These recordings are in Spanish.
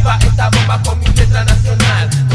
activa esta bomba con mi letra nacional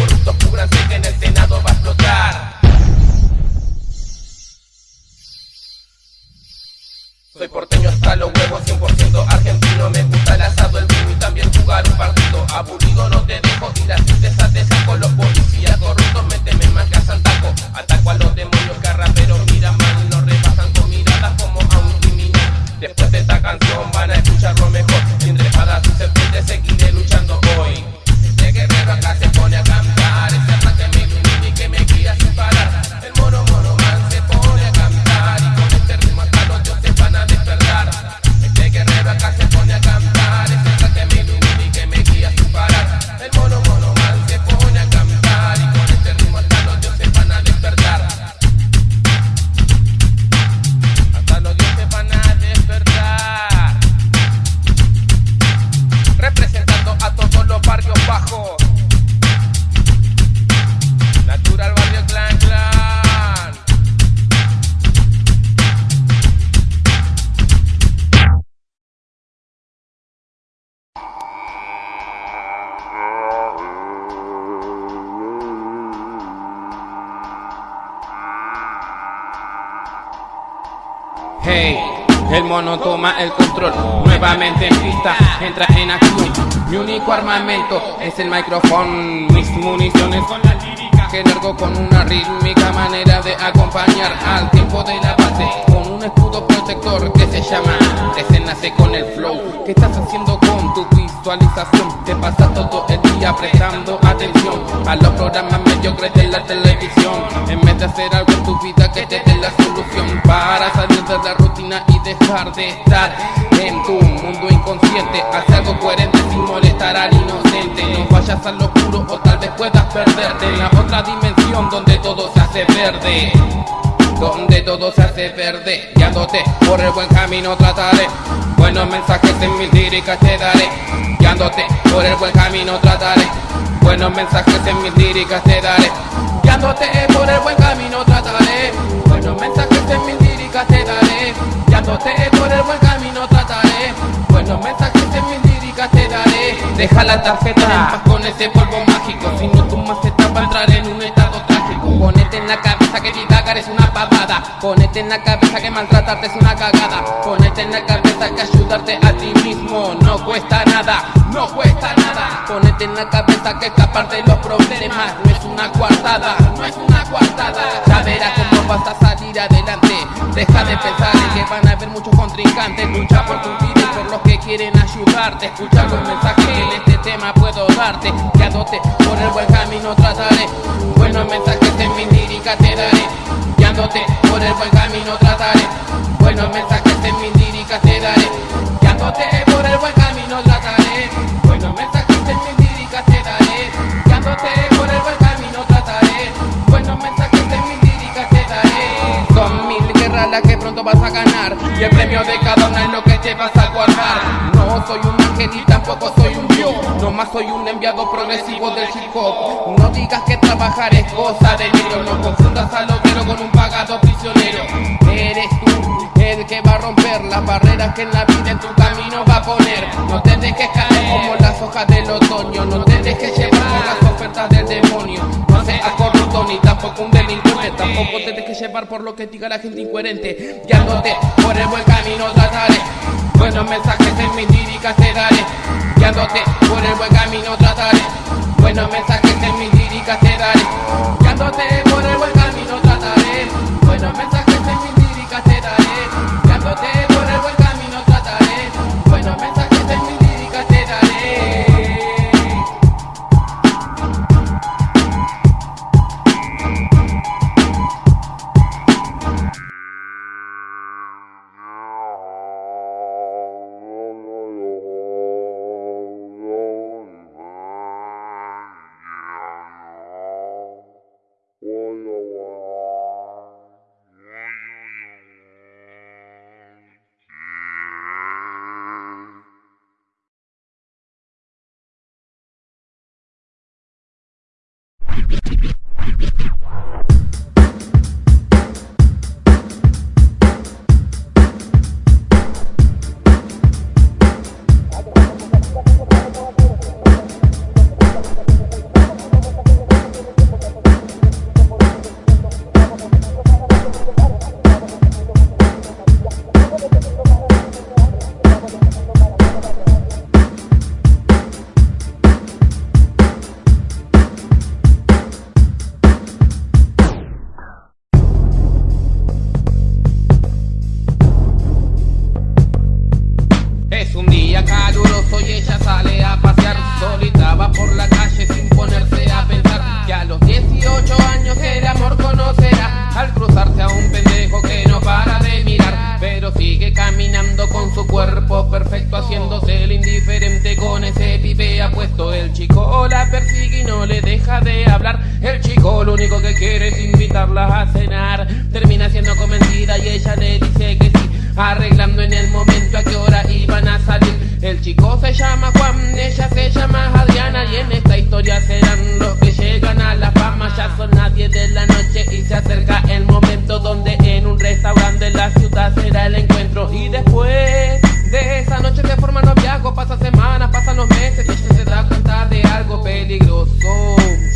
que largo con una rítmica manera de acompañar al tiempo de la base con un escudo protector que se llama Nace con el flow. ¿Qué estás haciendo con tu visualización? Te pasas todo el día prestando atención a los programas mediocres de la televisión en vez de hacer algo en tu vida que te dé la solución para salir de la rutina y dejar de estar en tu mundo inconsciente. Haz algo coherente sin molestar al inocente. No vayas al oscuro o tal vez puedas perderte en la otra dimensión donde todo se hace verde. Donde todo se hace verde, guiándote por el buen camino trataré. Buenos mensajes en mis líricas te daré, guiándote por el buen camino trataré. Buenos mensajes en mis líricas te daré, guiándote por el buen camino trataré. Buenos mensajes en mis líricas te daré, guiándote por el buen camino trataré. Buenos mensajes en mis líricas te daré. Deja la tarjeta en paz con ese polvo mágico, si no tu maceta va a entrar en un estado. Ponete en la cabeza que divagar es una pavada, ponete en la cabeza que maltratarte es una cagada, ponete en la cabeza que ayudarte a ti mismo no cuesta nada, no cuesta nada. Ponete en la cabeza que escapar de los problemas no es una coartada, no es una coartada. Ya verás cómo vas a salir adelante. Deja de pensar en que van a haber muchos contrincantes. Lucha por tu vida y por los que quieren ayudarte. Escucha los mensajes que en este tema puedo darte. Guiándote por el buen camino trataré. Buenos mensajes de mi lírica te daré. Guiándote por el buen camino trataré. Buenos mensajes de mi lírica te daré. Guiándote por el buen camino trataré. Buenos mensajes de mi lírica te daré. Guiándote por el buen camino trataré. Buenos mensajes de mi lírica te daré. Son mil guerras las que pronto vas a ganar. Y el premio de cada una es lo que te vas a guardar. No soy un ángel y tampoco soy un dios. Nomás soy un enviado progresivo del hip hop digas que trabajar es cosa de negro No confundas al obrero con un pagado prisionero. Eres tú el que va a romper las barreras que en la vida en tu camino va a poner. No te dejes caer como las hojas del otoño. No te dejes llevar por las ofertas del demonio. No seas corrupto ni tampoco un delincuente. Tampoco te dejes llevar por lo que diga la gente incoherente. Guiándote por el buen camino trataré Buenos mensajes en mis líricas te daré Guiándote por el buen camino trataré. Buenos mensajes en mis líricas te daré Guiándote por el buen camino trataré. Buenos mensajes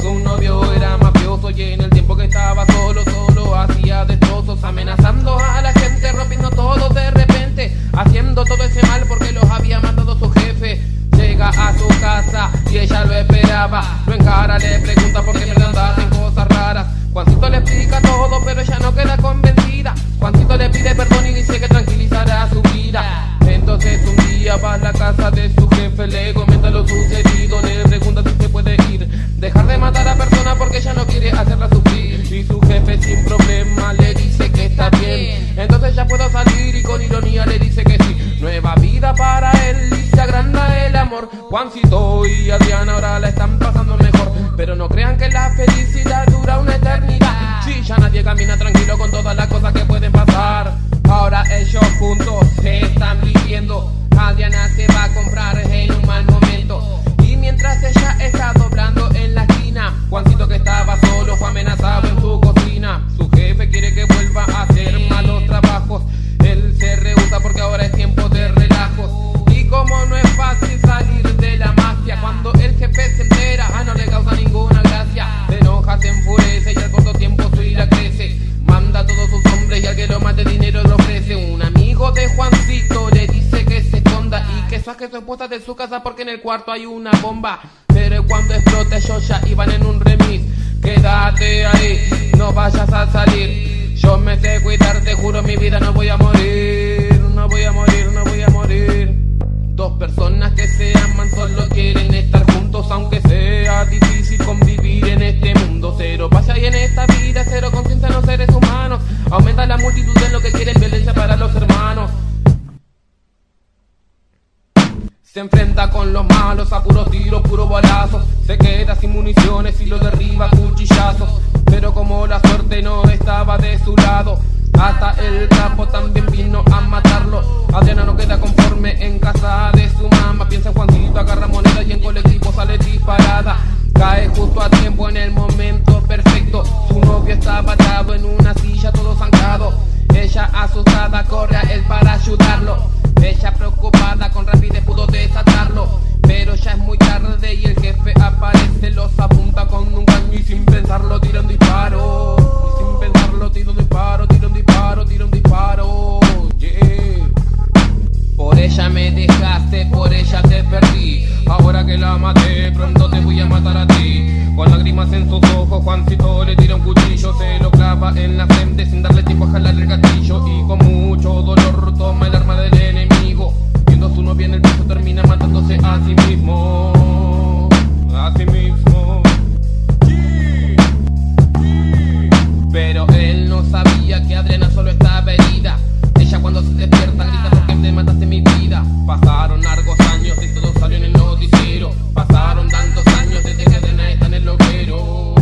Un novio era mafioso y en el tiempo que estaba solo, solo hacía destrozos, amenazando a la gente, rompiendo todo de repente, haciendo todo ese mal porque los había matado su jefe. Llega a su casa y ella lo esperaba, lo encara, le pregunta por qué me cuarto hay una bomba. Pero cuando explote yo ya iban en un remix. Quédate ahí, no vayas a salir. Yo me sé cuidar, te juro mi vida no voy a morir. No voy a morir, no voy a morir. Dos personas que se aman solo quieren estar juntos aunque sea difícil convivir en este mundo. Cero pasa y en esta vida, cero conciencia en los seres humanos. Aumenta la multitud en lo que quieren violencia para los hermanos. Se enfrenta con los malos a puros tiros, puro balazos. Se queda sin municiones y lo derriba cuchillazos. Pero como la suerte no estaba de su lado, hasta el capo también vino a matarlo. Adriana no queda conforme en casa de su mamá. Piensa en Juancito, agarra moneda y en colectivo sale disparada. Cae justo a tiempo en el momento perfecto. Su novio estaba atado en una silla todo zancado. Ella asustada corre a él para ayudarlo. Ella preocupada con rapidez pudo desatarlo Pero ya es muy tarde y el jefe aparece Los apunta con un caño y sin pensarlo tira un disparo y sin pensarlo tira un disparo, tira un disparo, tira un disparo Yeah. Por ella me dejaste, por ella te perdí. Ahora que la maté, pronto te voy a matar a ti. Con lágrimas en sus ojos, Juancito le tira un cuchillo, se lo clava en la frente sin darle tiempo a jalar el gatillo. Y con mucho dolor toma el arma del enemigo. Viendo a su novia en el piso, termina matándose a sí mismo. A sí mismo. Pero él no sabía que Adriana solo estaba herida. Ella cuando se despierta grita te mataste mi vida. Pasaron largos años, de todo salió en el noticiero Pasaron tantos años desde que Adena está en el loquero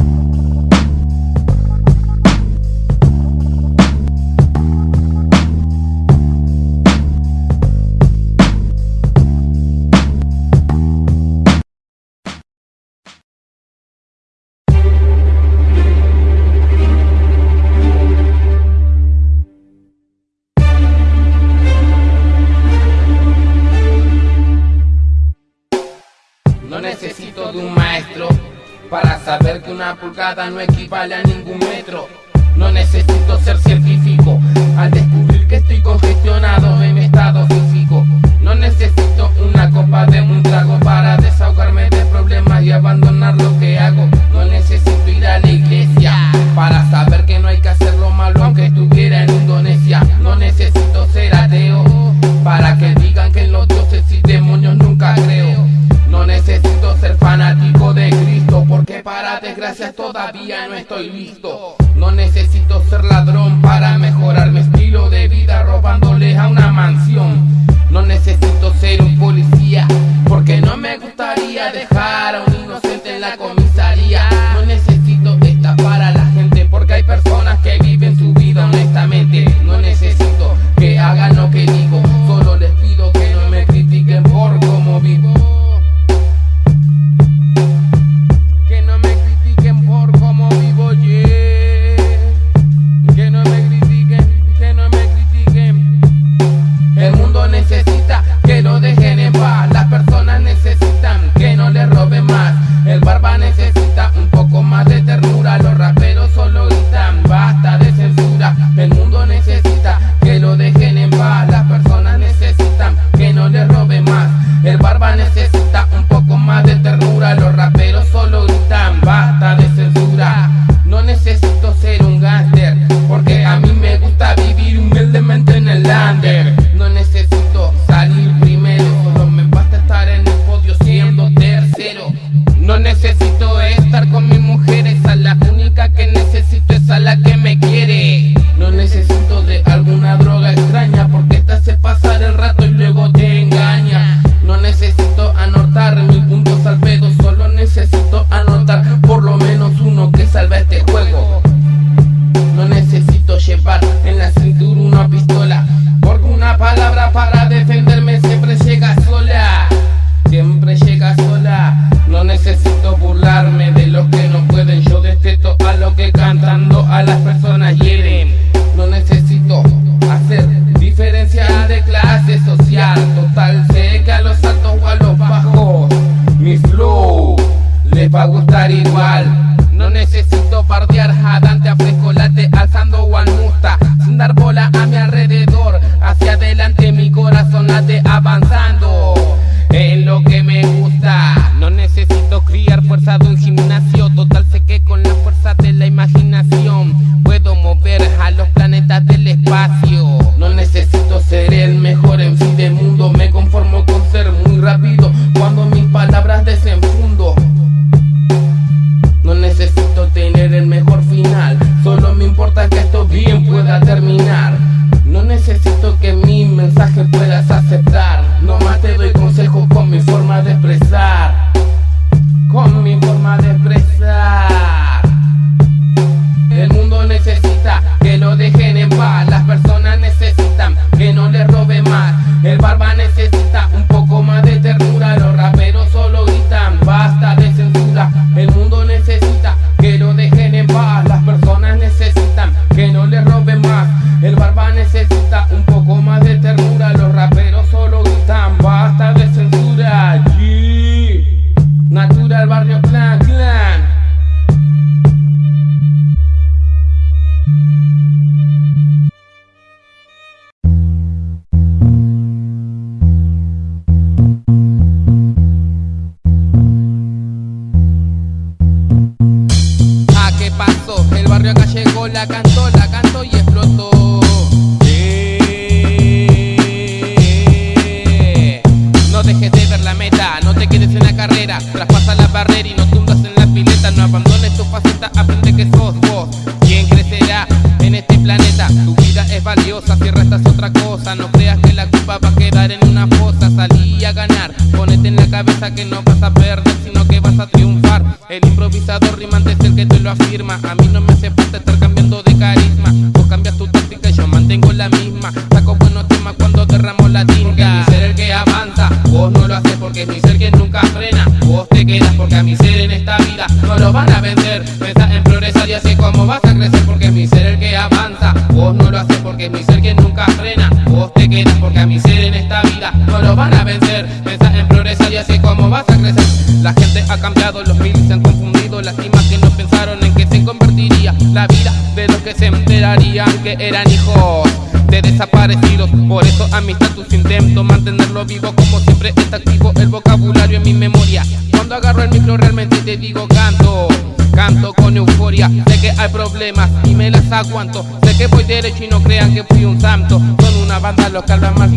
aguanto Sé que voy derecho y no crean que fui un santo. Son una banda local, más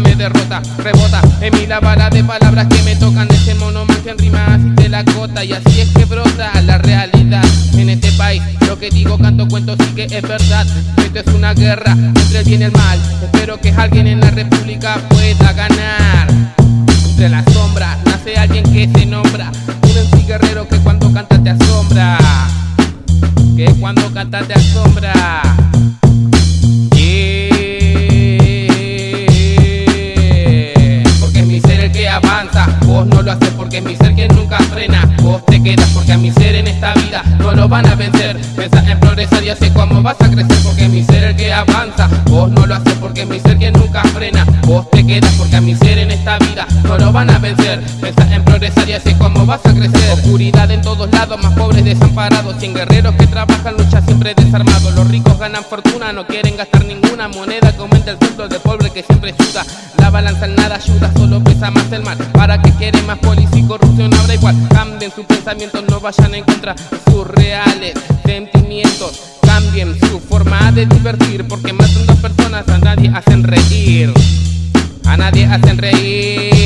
me derrota Rebota. En mí la bala de palabras que me tocan De ese mono en rimas y te la cota Y así es que brota la realidad. En este país lo que digo canto cuento sí que es verdad. Esto es una guerra entre el bien y el mal. Espero que alguien en la república pueda ganar. Entre las sombras nace alguien que se nombra. Un MC guerrero que cuando canta te asombra. Que cuando canta te asombra que Vos no lo haces porque mi ser quien nunca frena. Vos te quedas porque a mi ser en esta vida no lo van a vencer. Pensás en progresar y así cómo vas a crecer Porque mi ser el que avanza. Vos no lo haces porque mi ser quien nunca frena. Vos te quedas porque a mi ser en esta vida no lo van a vencer. Pensás en progresar y así cómo vas a crecer. Oscuridad en todos lados, más pobres desamparados. Cien guerreros que trabajan, lucha siempre desarmados Los ricos ganan fortuna, no quieren gastar ninguna moneda. Que aumenta el sueldo del pobre que siempre suda. La balanza en nada ayuda, solo pesa más el mal. Para que quieren más policía y corrupción habrá igual. Cambien sus pensamientos, no vayan en contra de sus reales sentimientos. Cambien su forma de divertir Porque matan dos personas, a nadie hacen reír. A nadie hacen reír.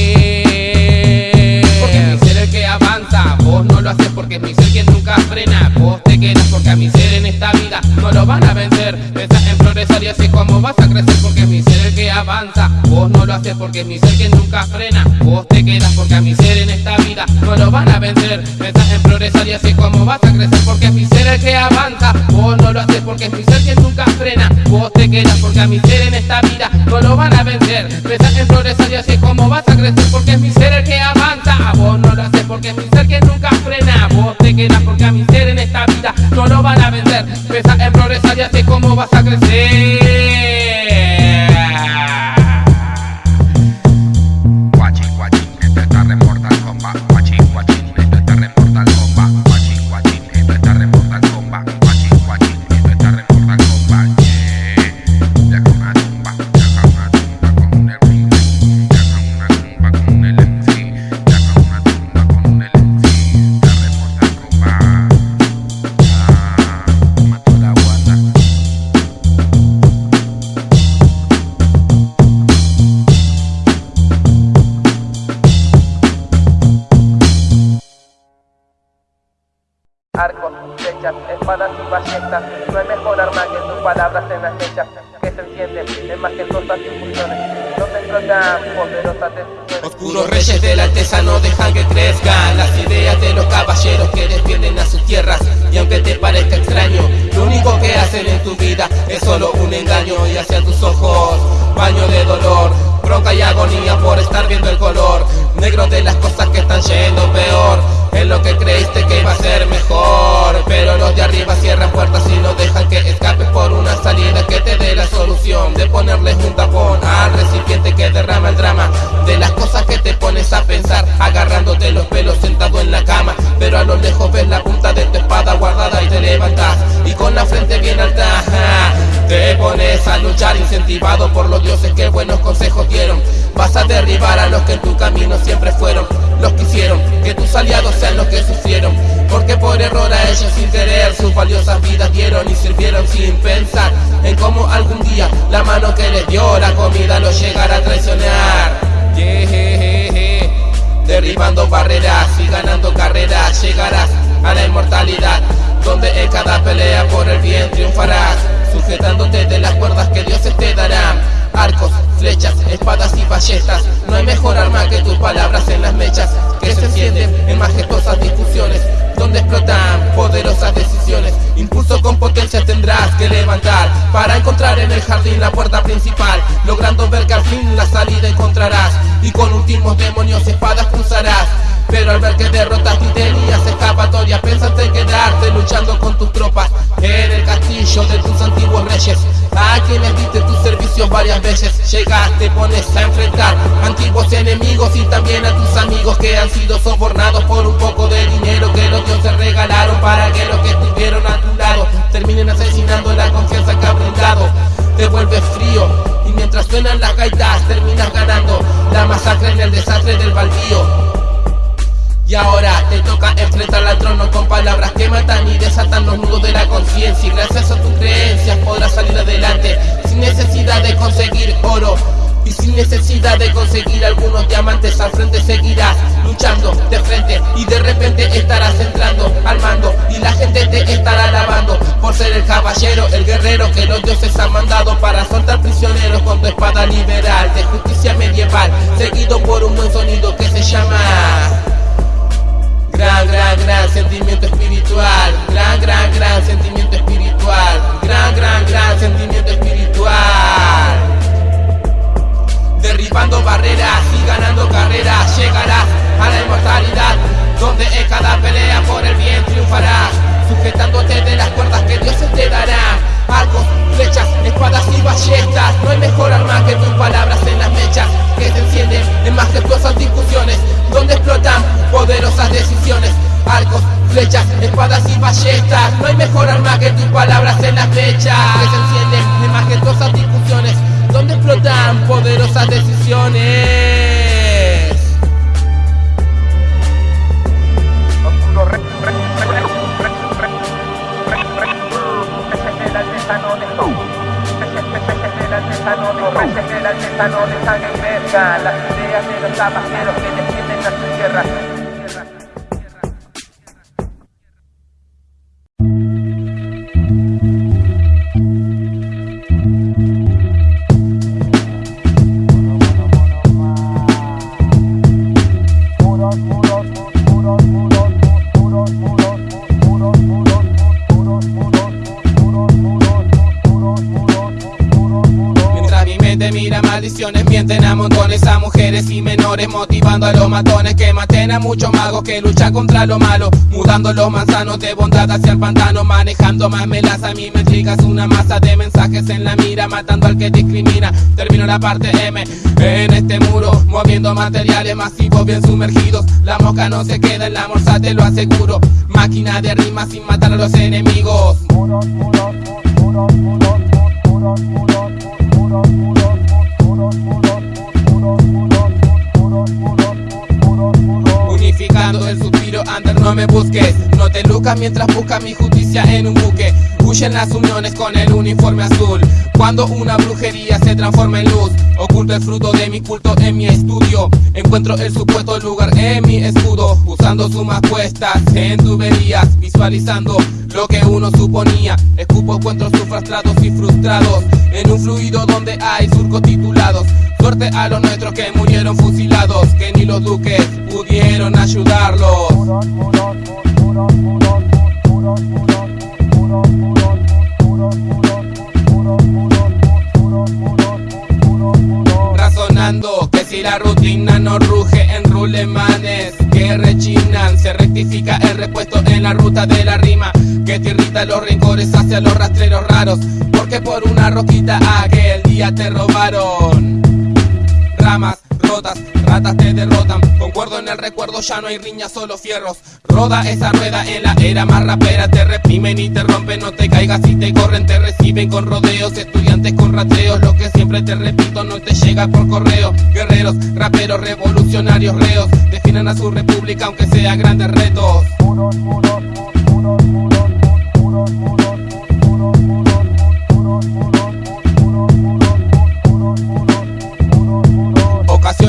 Porque mi ser el que avanza Vos no lo haces porque es mi ser quien nunca frena. Vos te quedas porque a mi ser en esta vida no lo van a vencer. Pensás en progresar y así como vas a crecer Porque mi ser que avanza. Vos no lo haces porque es mi ser quien nunca frena. Vos te quedas porque a mi ser en esta vida no lo van a vencer. Pensás en progresar y así como vas a crecer Porque es mi ser el que avanza. Vos no lo haces porque es mi ser quien nunca frena. Vos te quedas porque a mi ser en esta vida no lo van a vencer. Pensás en progresar y así como vas a crecer Porque es mi ser el que avanza. Vos no lo haces porque es mi ser quien nunca frena. Vos te quedas porque a mi ser en esta vida no lo van a vencer. Pensás en progresar y así como vas a crecer dejan que escape por una salida que te dé la solución de ponerles un tapón al recipiente que derrama el drama. De las cosas que te pones a pensar agarrándote los pelos sentado en la cama pero a lo lejos ves la punta de tu espada guardada y te levantas y con la frente bien alta te pones a luchar incentivado por los dioses que buenos consejos dieron. Vas a derribar a los que en tu camino siempre fueron Los que hicieron que tus aliados sean los que sufrieron porque por error a ellos sin querer sus valiosas vidas dieron y sirvieron sin pensar en cómo algún día la mano que les dio la comida los llegará a traicionar. Derribando barreras y ganando carreras llegarás a la inmortalidad donde en cada pelea por el bien triunfarás sujetándote de las cuerdas que Dios te dará. Arcos, flechas, espadas y ballestas no hay mejor arma que tus palabras en las mechas que se encienden en majestuosas discusiones donde explotan poderosas decisiones. Impulso con potencia tendrás que levantar para encontrar en el jardín la puerta principal. Logrando ver que al fin la salida encontrarás y con últimos demonios espadas cruzarás. Pero al ver que derrotas y tenías escapatoria Pensaste en quedarte luchando con tus tropas En el castillo de tus antiguos reyes A quienes diste tus servicios varias veces. Llegaste, pones a enfrentar antiguos enemigos Y también a tus amigos que han sido sobornados Por un poco de dinero que los dioses regalaron Para que los que estuvieron a tu lado Terminen asesinando la confianza que ha brindado. Te vuelves frío y mientras suenan las gaitas terminas ganando. La masacre en el desastre del baldío y ahora te toca enfrentar al trono con palabras que matan y desatan los nudos de la conciencia. Y gracias a tus creencias podrás salir adelante sin necesidad de conseguir oro. Y sin necesidad de conseguir algunos diamantes al frente seguirás luchando de frente y de repente estarás entrando al mando y la gente te estará alabando por ser el caballero, el guerrero que los dioses han mandado para soltar prisioneros con tu espada liberal de justicia medieval seguido por un buen sonido que se llama Gran, gran, gran sentimiento espiritual. Gran, gran, gran sentimiento espiritual. Gran, gran, gran sentimiento espiritual. Derribando barreras y ganando carreras, llegarás a la inmortalidad, donde en cada pelea por el bien triunfarás, sujetándote de las cuerdas que Dios te dará. Arcos, flechas, espadas y ballestas, no hay mejor arma que tus palabras en las mechas que se encienden en majestuosas discusiones donde explotan poderosas decisiones. Arcos, flechas, espadas y ballestas. No hay mejor arma que tus palabras en las flechas que se encienden en majestuosas discusiones donde explotan poderosas decisiones. Verga, las ideas de los caballeros que defienden a su tierra. Luchan contra lo malo mudando los manzanos de bondad hacia el pantano manejando más melaza mí me trigas una masa de mensajes en la mira matando al que discrimina termino la parte M en este muro moviendo materiales masivos bien sumergidos la mosca no se queda en la morsa te lo aseguro máquina de rimas sin matar a los enemigos Unificando el suspiro under no me busques. No te lucas mientras buscas mi justicia en un buque. Huyen las uniones con el uniforme azul. Cuando una brujería se transforma en luz Oculto el fruto de mi culto en mi estudio. Encuentro el supuesto lugar en mi escudo Usando sumas puestas en tuberías Visualizando lo que uno suponía. Escupo encuentros frustrados y frustrados En un fluido donde hay surcos titulados. Suerte a los nuestros que murieron fusilados Que ni los duques pudieron Razonando que si la rutina no ruge en rulemanes que rechinan Se rectifica el repuesto en la ruta de la rima Que te irrita los rincones hacia los rastreros raros Porque por una roquita aquel día te robaron. Ramas ratas te derrotan. Concuerdo en el recuerdo, ya no hay riñas, solo fierros. Roda esa rueda en la era más rapera, te reprimen y te rompen, no te caigas y te corren, te reciben con rodeos, estudiantes con rateos, lo que siempre te repito no te llega por correo. Guerreros, raperos, revolucionarios, reos, definan a su república aunque sea grandes retos.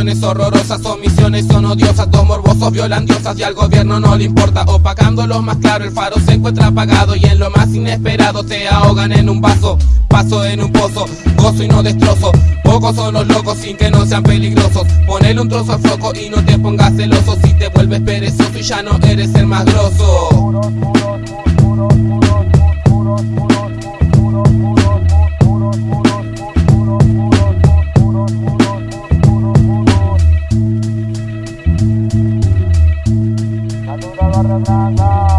Ocasiones horrorosas, omisiones son odiosas, dos morbosos violan diosas y al gobierno no le importa. Opacándolo más claro, el faro se encuentra apagado y en lo más inesperado te ahogan en un vaso. Paso en un pozo, gozo y no destrozo. Pocos son los locos sin que no sean peligrosos. Ponele un trozo al foco y no te pongas celoso si te vuelves perezoso y ya no eres el más grosso. bla bla bla.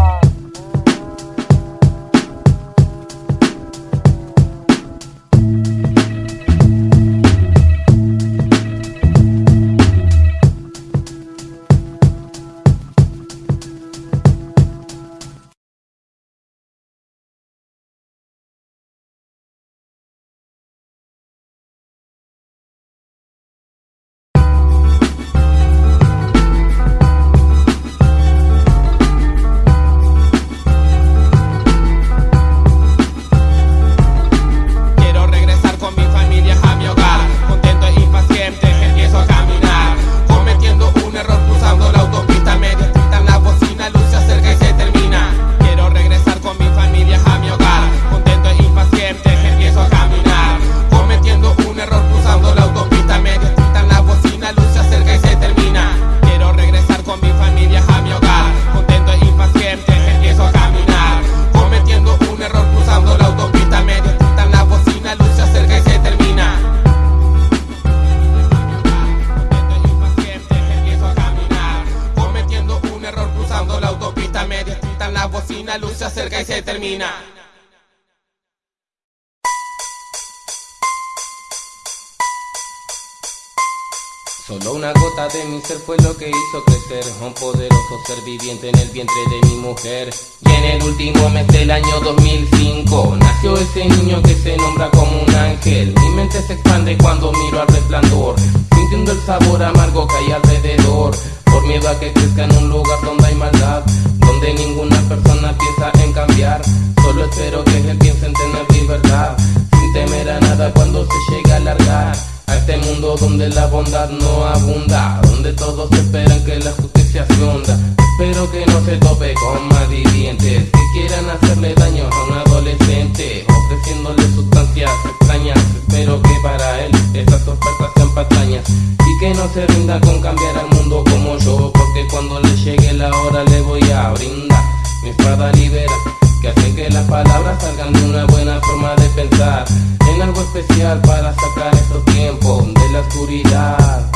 Que hay alrededor. Por miedo a que crezca en un lugar donde hay maldad, donde ninguna persona piensa en cambiar. Solo espero que él piense en tener libertad, sin temer a nada cuando se llega a largar. A este mundo donde la bondad no abunda, donde todos esperan que la justicia se hunda. Espero que no se tope con malvivientes que quieran hacerle daño a un adolescente, ofreciéndole sustancias extrañas. Espero que para él estas ofertas y que no se rinda con cambiar al mundo como yo, porque cuando le llegue la hora le voy a brindar mi espada libera que hace que las palabras salgan de una buena forma de pensar en algo especial para sacar estos tiempos de la oscuridad.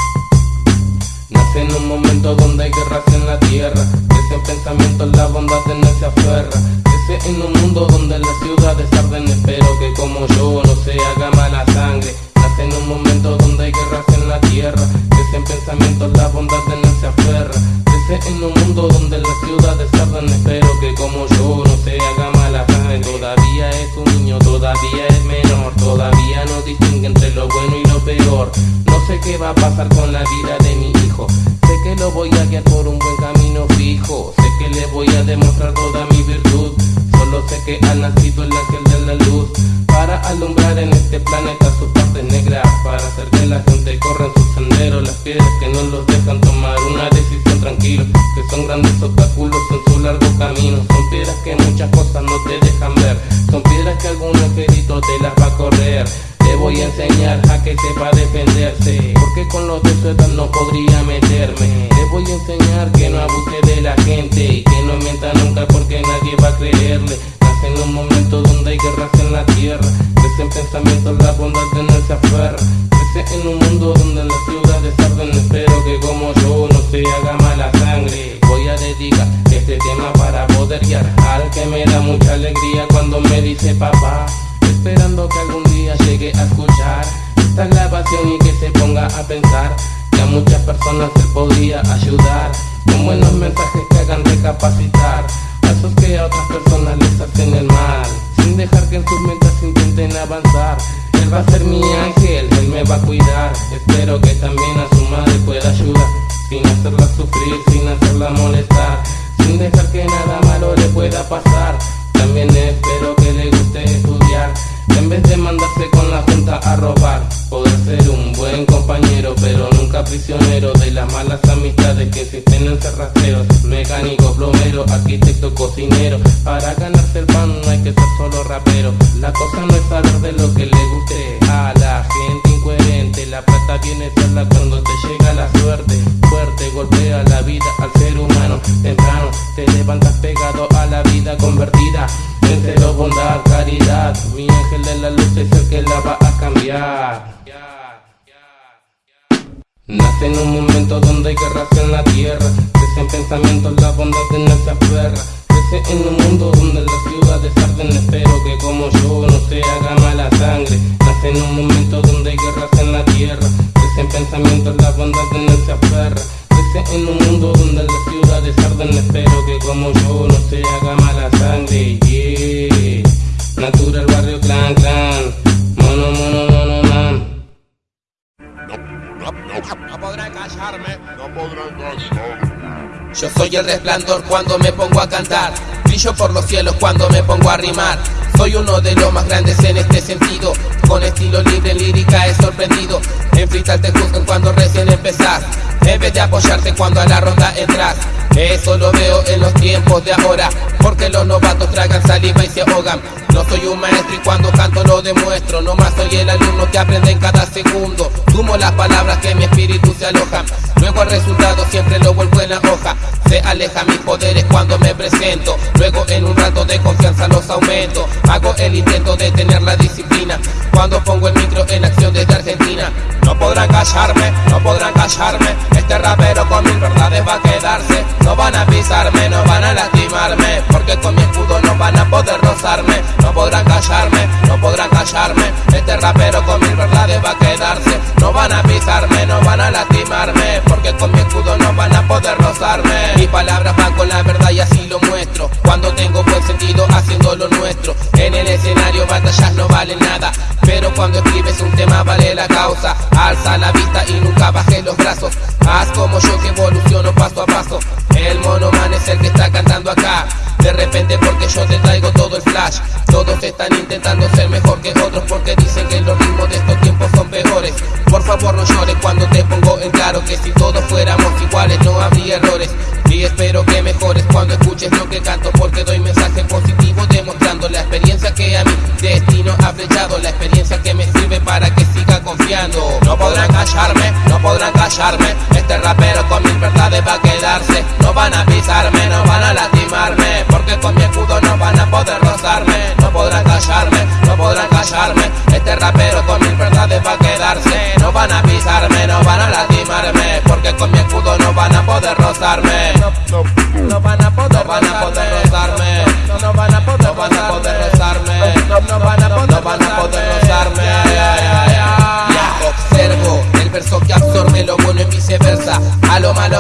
Nace en un momento donde hay guerras en la tierra, crece en pensamientos la bondad en él se aferra, crece en un mundo donde las ciudades arden, espero que como yo no se haga mala sangre. En un momento donde hay guerras en la tierra, crece en pensamientos la bondad en él se aferra, crece en un mundo donde las ciudades arden, espero que como yo no se haga mala sangre. Todavía es un niño, todavía es menor, todavía no distingue entre lo bueno y lo peor. No sé qué va a pasar con la vida de mi hijo. Sé que lo voy a guiar por un buen camino fijo. Sé que le voy a demostrar toda mi virtud. Solo sé que ha nacido el ángel de la luz para alumbrar en este planeta su parte negra, para hacer que la gente corra en su sendero. Las piedras que no los dejan tomar una decisión tranquila, que son grandes obstáculos en su largo camino. Son piedras que muchas cosas no te dejan ver. Son piedras que algún angelito te las va a correr. Te voy a enseñar a que sepa defenderse Porque con los de su edad no podría meterme. Te voy a enseñar que no abuse de la gente Y que no mienta nunca porque nadie va a creerle. Nace en un momento donde hay guerras en la tierra Crece en pensamientos la bondad de no se aferra Crece en un mundo donde las ciudades arden. Espero que como yo no se haga mala sangre. Voy a dedicar este tema para poder guiar Al que me da mucha alegría cuando me dice papá Esperando que algún día llegue a escuchar esta grabación y que se ponga a pensar que a muchas personas se podría ayudar con buenos mensajes que hagan recapacitar a esos que a otras personas les hacen el mal, sin dejar que en sus mentes intenten avanzar. Él va a ser mi ángel, él me va a cuidar. Espero que también a su madre pueda ayudar, sin hacerla sufrir, sin hacerla molestar, sin dejar que nada malo le pueda pasar. También espero que le en vez de mandarse con la junta a robar. Poder ser un buen compañero, pero nunca prisionero de las malas amistades que existen en cerrajeros. Mecánico, plomero, arquitecto, cocinero. Para ganarse el pan no hay que ser solo rapero. La cosa no es saber de lo que le guste a la gente incoherente. La plata viene sola cuando te llega la suerte. Fuerte golpea la vida al ser humano. Temprano te levantas pegado a la vida convertida. En bondad, caridad. Mi ángel de la luz es el que la va a cambiar. Nace en un momento donde hay guerras en la tierra. Crecen pensamientos, la bondad en él se aferra Crece en un mundo donde las ciudades arden. Espero que como yo no se haga mala sangre. Nace en un momento donde hay guerras en la tierra. Crecen pensamientos, la bondad en él se aferra En un mundo donde las ciudades arden. Espero que como yo no se haga mala sangre Yeah. Natural barrio clan clan. Mono mono mono man. No podrán callarme. No podrán callarme. Yo soy el resplandor cuando me pongo a cantar. Brillo por los cielos cuando me pongo a rimar. Soy uno de los más grandes en este sentido. Con estilo libre, lírica, he sorprendido. En freestyle te juzgan cuando recién empezás. En vez de apoyarte cuando a la ronda entras. Eso lo veo en los tiempos de ahora. Porque los novatos tragan saliva y se ahogan. No soy un maestro y cuando canto lo demuestro. No más soy el alumno que aprende en cada segundo. Sumo las palabras que mi espíritu se alojan. Luego el resultado siempre lo vuelvo en la hoja. Se aleja mis poderes cuando me presento. Luego en un rato de confianza los aumento. Hago el intento de tener la disciplina. Cuando pongo el micro en acción desde Argentina. No podrán callarme, no podrán callarme. Este rapero con mil verdades va a quedarse. No van a pisarme, no van a lastimarme. Porque con mi escudo no van a poder rozarme. No podrán callarme, no podrán callarme. Este rapero con mil verdades va a quedarse. No van a pisarme, no van a lastimarme. Porque con mi escudo no van a poder rozarme. Mis palabras van con la verdad y así lo muestro. Cuando tengo buen sentido haciendo lo nuestro. En el escenario batallas no valen nada. Pero cuando escribes un tema vale la causa. Alza la vista y nunca bajes los brazos. Haz como yo que evoluciono paso a paso. El monoman es el que está cantando acá. De repente porque yo te traigo todo el flash. Todos están intentando ser mejor que otros porque dicen que los ritmos de estos tiempos son peores. Por favor no llores cuando te pongo en claro que si todos fuéramos iguales no habría errores. Y espero que mejores cuando escuches lo que canto porque doy mensaje positivo demostrando la experiencia que a mi destino ha flechado, la experiencia que me sirve para que siga confiando. No podrán callarme, no podrán callarme, este rapero con mis verdades va a quedarse. No van a pisarme, no van a lastimarme, porque con mi escudo no van a poder rozarme. No podrán callarme, no podrán callarme, este rapero con mis verdades va a quedarse. No van a pisarme, no van a lastimarme, porque con mi escudo no van a poder rozarme. No, no, no van a poder, no van a poder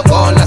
con la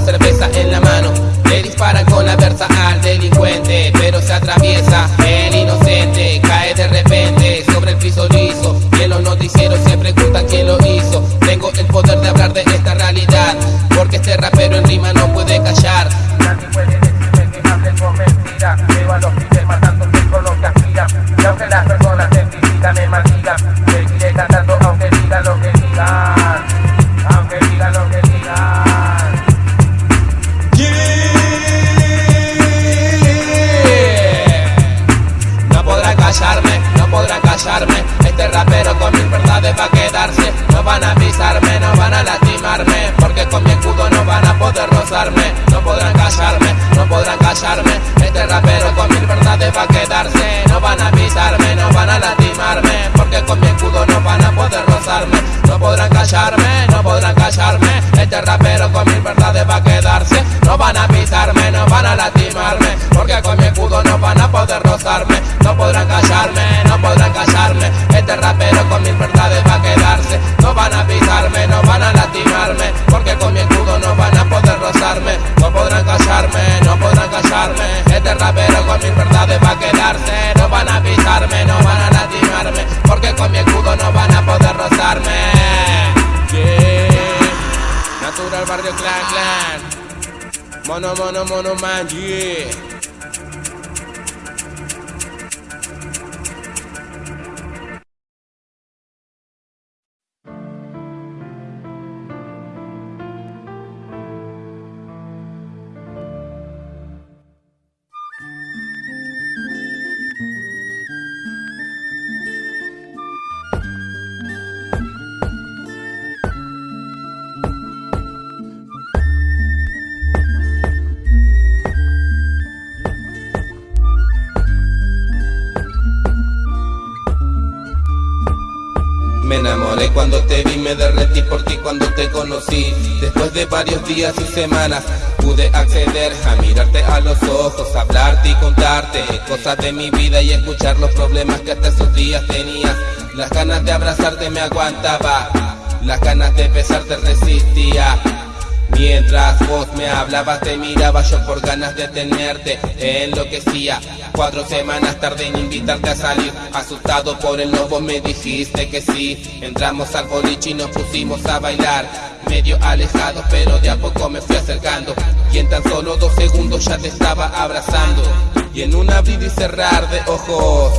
Mono, mono, mono, cuando te vi, me derretí por ti cuando te conocí. Después de varios días y semanas pude acceder a mirarte a los ojos, hablarte y contarte cosas de mi vida y escuchar los problemas que hasta esos días tenías. Las ganas de abrazarte me aguantaba, las ganas de besarte resistía. Mientras vos me hablabas te miraba yo por ganas de tenerte Enloquecía Cuatro semanas tarde en invitarte a salir. Asustado por el lobo me dijiste que sí. Entramos al boliche y nos pusimos a bailar. Medio alejado pero de a poco me fui acercando. Y en tan solo dos segundos ya te estaba abrazando. Y en un abrir y cerrar de ojos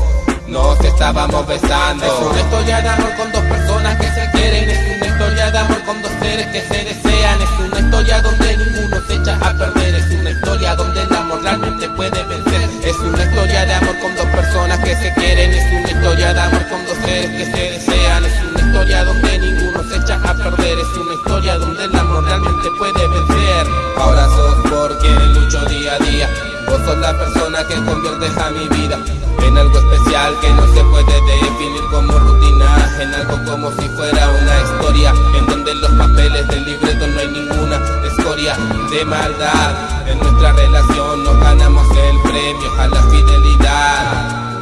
nos estábamos besando. Es una historia de amor con dos personas que se quieren. Es una historia de amor con dos seres que se desean. Es una historia donde ninguno se echa a perder. Es una historia donde el amor realmente puede vencer Es una historia de amor con dos personas que se quieren Es una historia de amor con dos seres que se desean Es una historia donde ninguno se echa a perder Es una historia donde el amor realmente puede vencer. Ahora sos por quien lucho día a día Vos sos la persona que conviertes a mi vida en algo que no se puede definir como rutina, en algo como si fuera una historia, en donde los papeles del libreto no hay ninguna escoria de maldad. En nuestra relación nos ganamos el premio a la fidelidad.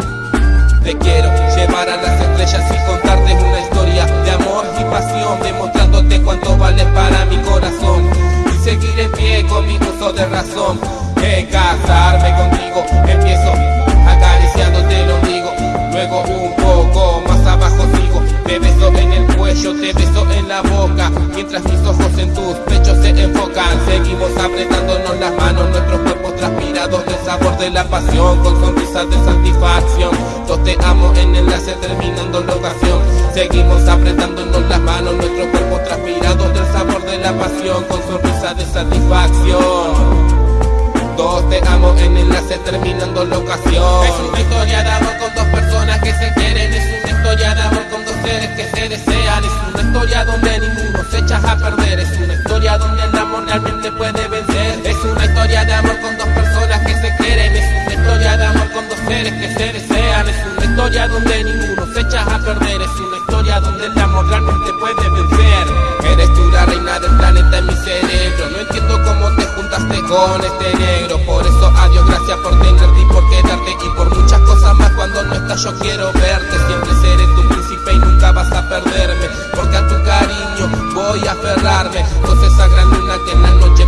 Te quiero llevar a las estrellas y contarte una historia de amor y pasión, demostrándote cuánto vale para mi corazón y seguir en pie con mi uso de razón. Que casarme contigo empiezo acariciándote ombligo Luego un poco más abajo sigo. Te beso en el cuello, te beso en la boca. Mientras mis ojos en tus pechos se enfocan. Seguimos apretándonos las manos, nuestros cuerpos transpirados. Del sabor de la pasión, con sonrisas de satisfacción. Yo te amo en enlace terminando la ocasión. Seguimos apretándonos las manos, nuestros cuerpos transpirados. Del sabor de la pasión, con sonrisas de satisfacción todos te amo en enlace terminando la ocasión Es una historia de amor con dos personas que se quieren. Es una historia de amor con dos seres que se desean. Es una historia donde ninguno se echa a perder. Es una historia donde el amor realmente puede vencer. Es una historia de amor con dos personas que se quieren historia de amor con dos seres que se desean. Es una historia donde ninguno se echa a perder. Es una historia donde el amor realmente puede vencer. Eres tú la reina del planeta en mi cerebro. No entiendo cómo te juntaste con este negro. Por eso adiós, gracias por tenerte y por quedarte. Y por muchas cosas más cuando no estás yo quiero verte. Siempre seré tu príncipe y nunca vas a perderme. Porque a tu cariño voy a aferrarme. Sos esa gran luna que en la noche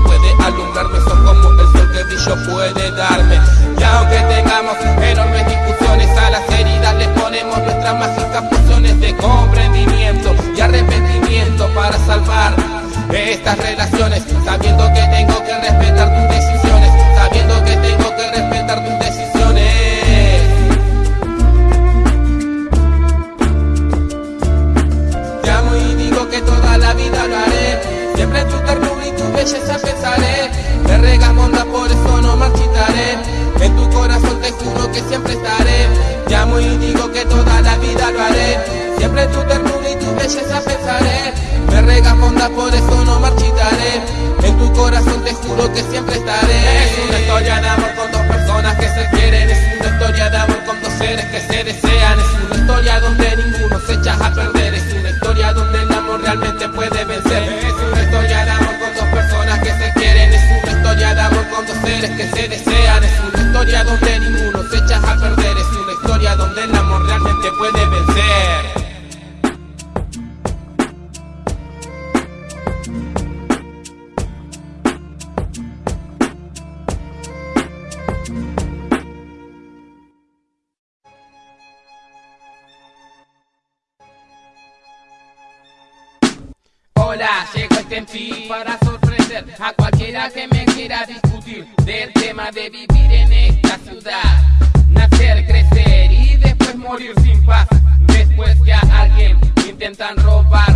intentan robar.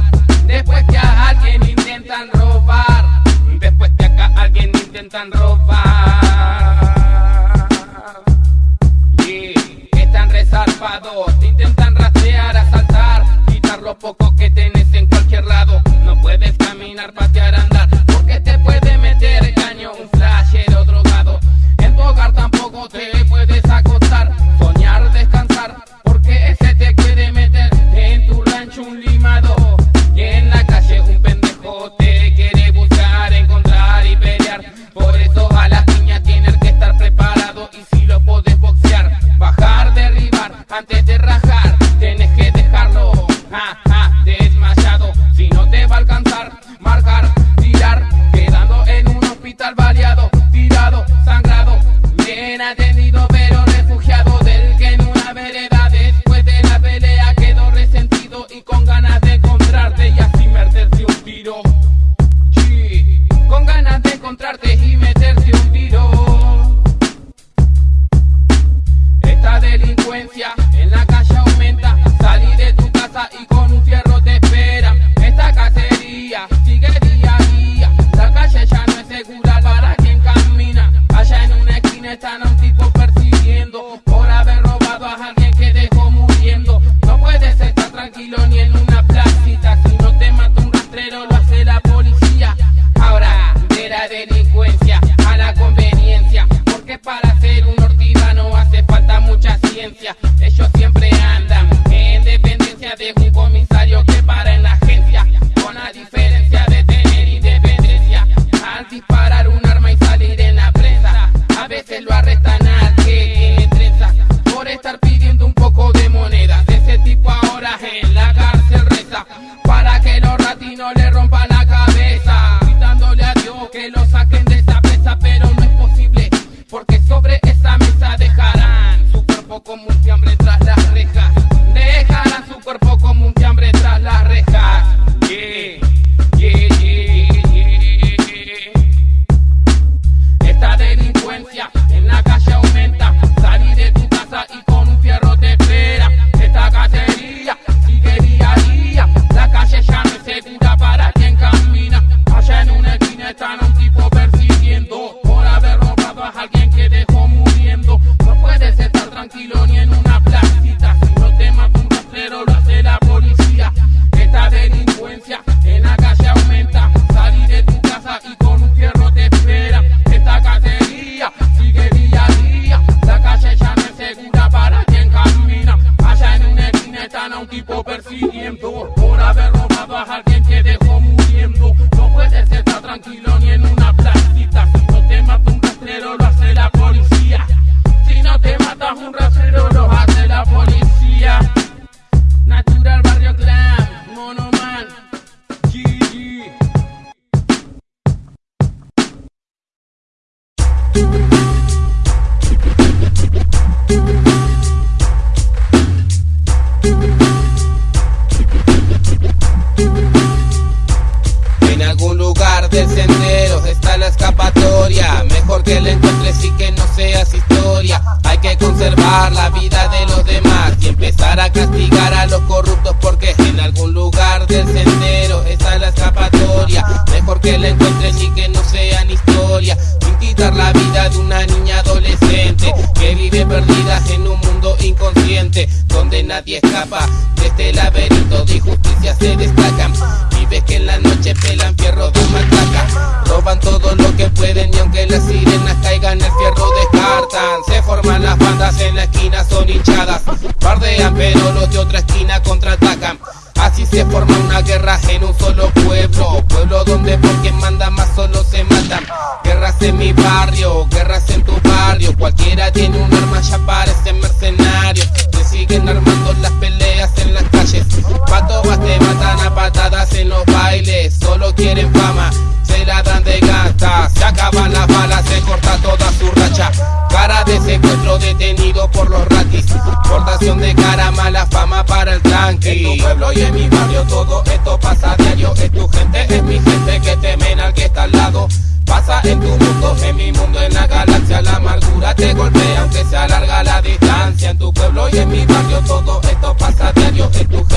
Detenido por los ratis Portación de cara, mala fama para el tranqui En tu pueblo y en mi barrio todo esto pasa a diario es tu gente, es mi gente que temen al que está al lado. Pasa en tu mundo, en mi mundo, en la galaxia, la amargura te golpea, aunque se alarga la distancia. En tu pueblo y en mi barrio, todo esto pasa a diario. Es tu gente,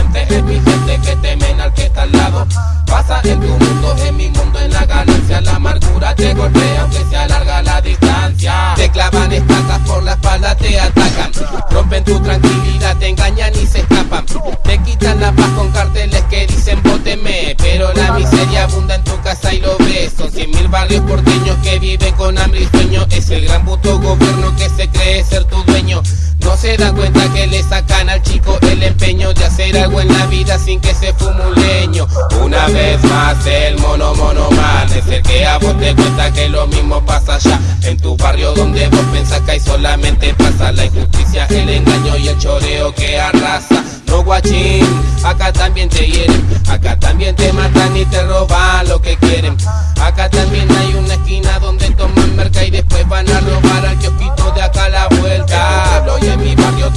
abunda en tu casa y lo ves. Son cien mil barrios porteños que viven con hambre y sueño. Es el gran puto gobierno que se cree ser tu se dan cuenta que le sacan al chico el empeño de hacer algo en la vida sin que se fume un leño. Una vez más el mono mono man es el que a vos te cuenta que lo mismo pasa allá en tu barrio donde vos pensás que hay solamente pasa la injusticia, el engaño y el choreo que arrasa. No guachín, acá también te hieren, acá también te matan y te roban lo que quieren. Acá también hay una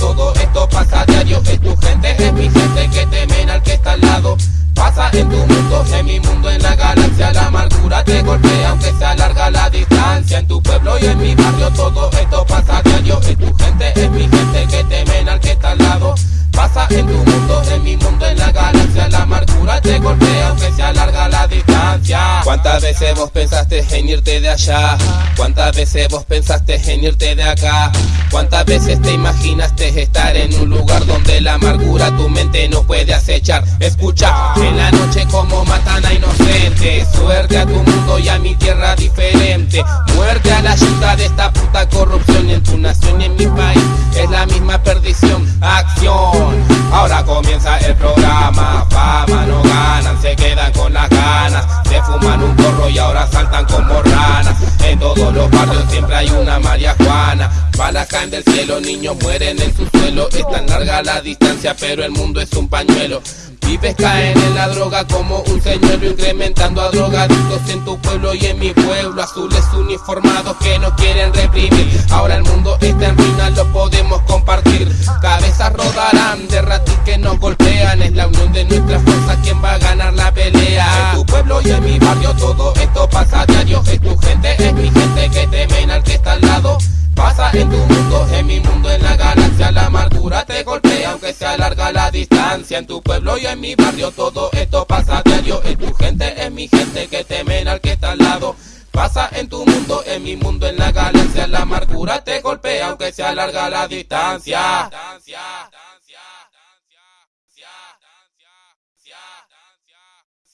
todo esto pasa a diario. Es tu gente, es mi gente que temen al que está al lado. Pasa en tu mundo, en mi mundo, en la galaxia. La amargura te golpea aunque se alarga la distancia. En tu pueblo y en mi barrio todo esto pasa a diario. Es tu gente, ¿Cuántas veces vos pensaste en irte de allá? ¿Cuántas veces vos pensaste en irte de acá? ¿Cuántas veces te imaginaste estar en un lugar donde la amargura tu mente no puede acechar? Escucha, en la noche como matan a inocentes. Suerte a tu mundo y a mi tierra diferente. Muerte a la ayuda de esta puta corrupción en tu nación y en mi país. Es la misma perdición, acción. Ahora comienza el programa, fama no ganan, se quedan con las ganas, se fuman un porro y ahora saltan como ranas. En todos los barrios siempre hay una María Juana. Balas caen del cielo, niños mueren en su suelo. Es tan larga la distancia, pero el mundo es un pañuelo. Pibes caen en la droga como un señuelo incrementando a drogadictos en tu pueblo y en mi pueblo. Azules uniformados que no quieren reprimir. Ahora el mundo está en ruina, lo podemos compartir. Cabezas rodarán de ratis que nos golpean. Es la unión de nuestras fuerzas quien va a ganar la pelea. Tu pueblo y en mi barrio todo esto pasa a diario. Es tu gente, es mi gente que temen al que está al lado. Pasa en tu mundo, en mi mundo, en la galaxia. La amargura te golpea aunque se alarga la distancia. En tu pueblo y en mi barrio todo esto pasa a diario. Es tu gente, es mi gente que temen al que está al lado. Pasa en tu mundo, en mi mundo, en la galaxia. La amargura te golpea aunque se alarga la distancia.